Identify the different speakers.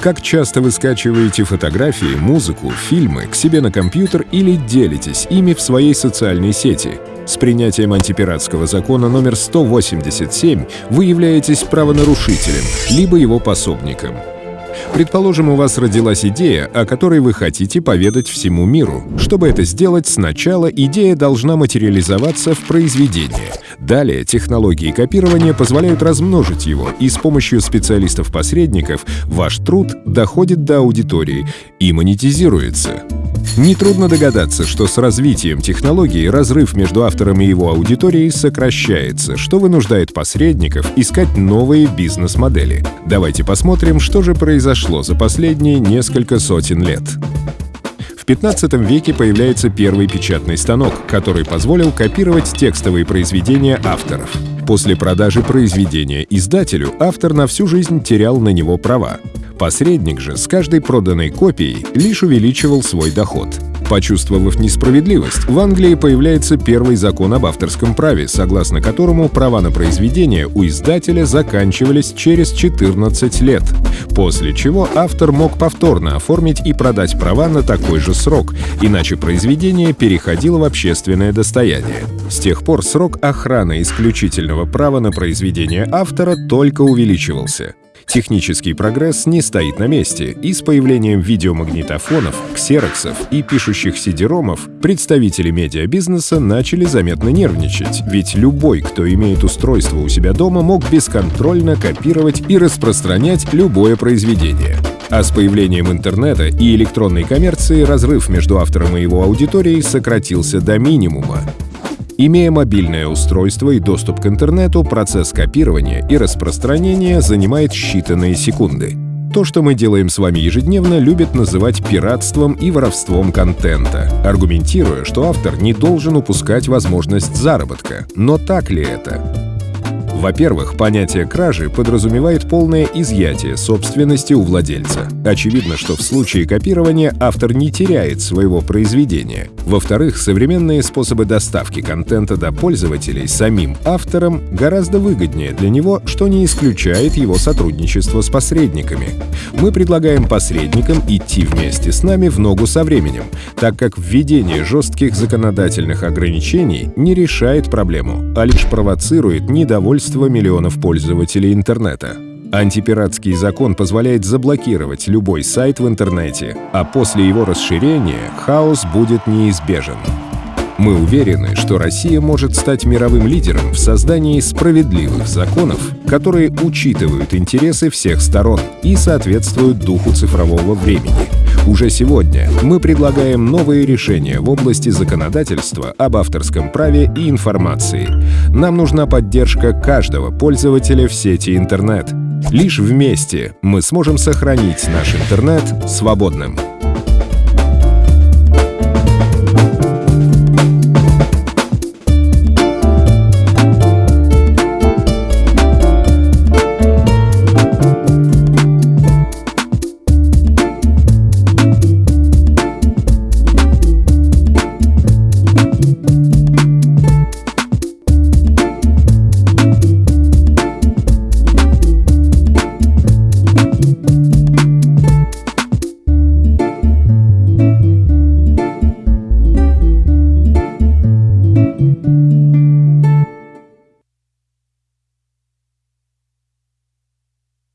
Speaker 1: Как часто вы скачиваете фотографии, музыку, фильмы к себе на компьютер или делитесь ими в своей социальной сети? С принятием антипиратского закона номер 187 вы являетесь правонарушителем, либо его пособником. Предположим, у вас родилась идея, о которой вы хотите поведать всему миру. Чтобы это сделать, сначала идея должна материализоваться в произведении. Далее технологии копирования позволяют размножить его, и с помощью специалистов-посредников ваш труд доходит до аудитории и монетизируется. Нетрудно догадаться, что с развитием технологии разрыв между автором и его аудиторией сокращается, что вынуждает посредников искать новые бизнес-модели. Давайте посмотрим, что же произошло за последние несколько сотен лет. В 15 веке появляется первый печатный станок, который позволил копировать текстовые произведения авторов. После продажи произведения издателю автор на всю жизнь терял на него права. Посредник же с каждой проданной копией лишь увеличивал свой доход. Почувствовав несправедливость, в Англии появляется первый закон об авторском праве, согласно которому права на произведение у издателя заканчивались через 14 лет, после чего автор мог повторно оформить и продать права на такой же срок, иначе произведение переходило в общественное достояние. С тех пор срок охраны исключительного права на произведение автора только увеличивался. Технический прогресс не стоит на месте, и с появлением видеомагнитофонов, ксероксов и пишущих сидеромов представители медиабизнеса начали заметно нервничать, ведь любой, кто имеет устройство у себя дома, мог бесконтрольно копировать и распространять любое произведение. А с появлением интернета и электронной коммерции разрыв между автором и его аудиторией сократился до минимума. Имея мобильное устройство и доступ к интернету, процесс копирования и распространения занимает считанные секунды. То, что мы делаем с вами ежедневно, любят называть пиратством и воровством контента, аргументируя, что автор не должен упускать возможность заработка. Но так ли это? Во-первых, понятие кражи подразумевает полное изъятие собственности у владельца. Очевидно, что в случае копирования автор не теряет своего произведения. Во-вторых, современные способы доставки контента до пользователей самим автором гораздо выгоднее для него, что не исключает его сотрудничество с посредниками. Мы предлагаем посредникам идти вместе с нами в ногу со временем, так как введение жестких законодательных ограничений не решает проблему, а лишь провоцирует недовольство количество миллионов пользователей интернета. Антипиратский закон позволяет заблокировать любой сайт в интернете, а после его расширения хаос будет неизбежен. Мы уверены, что Россия может стать мировым лидером в создании справедливых законов, которые учитывают интересы всех сторон и соответствуют духу цифрового времени. Уже сегодня мы предлагаем новые решения в области законодательства об авторском праве и информации. Нам нужна поддержка каждого пользователя в сети интернет. Лишь вместе мы сможем сохранить наш интернет свободным.